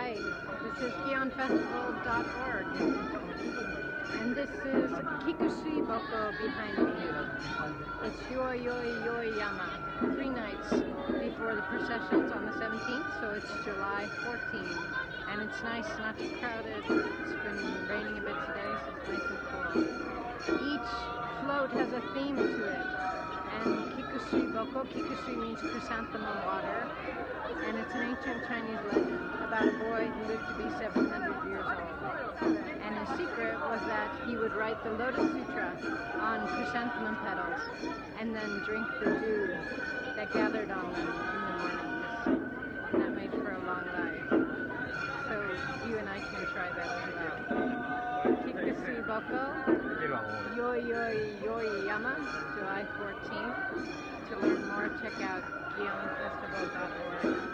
Hi, this is gionfestival.org. And this is Kikusui Boko behind me. It's Yoi Yoi Yoi Yama. Three nights before the processions on the 17th, so it's July 14th. And it's nice, not too crowded. It's been raining a bit today, so it's nice and cool. Each float has a theme to it. And Kikusui Boko, Kikusui means chrysanthemum water. And it's an ancient Chinese legend about a boy who lived to be 700 years old. And his secret was that he would write the Lotus Sutra on chrysanthemum petals and then drink the dew that gathered on them in the mornings. And that made for a long life. So you and I can try that as well. Kikusui Boko, Yoi Yoi Yama, July 14th. To learn more, check out gionfestival.org.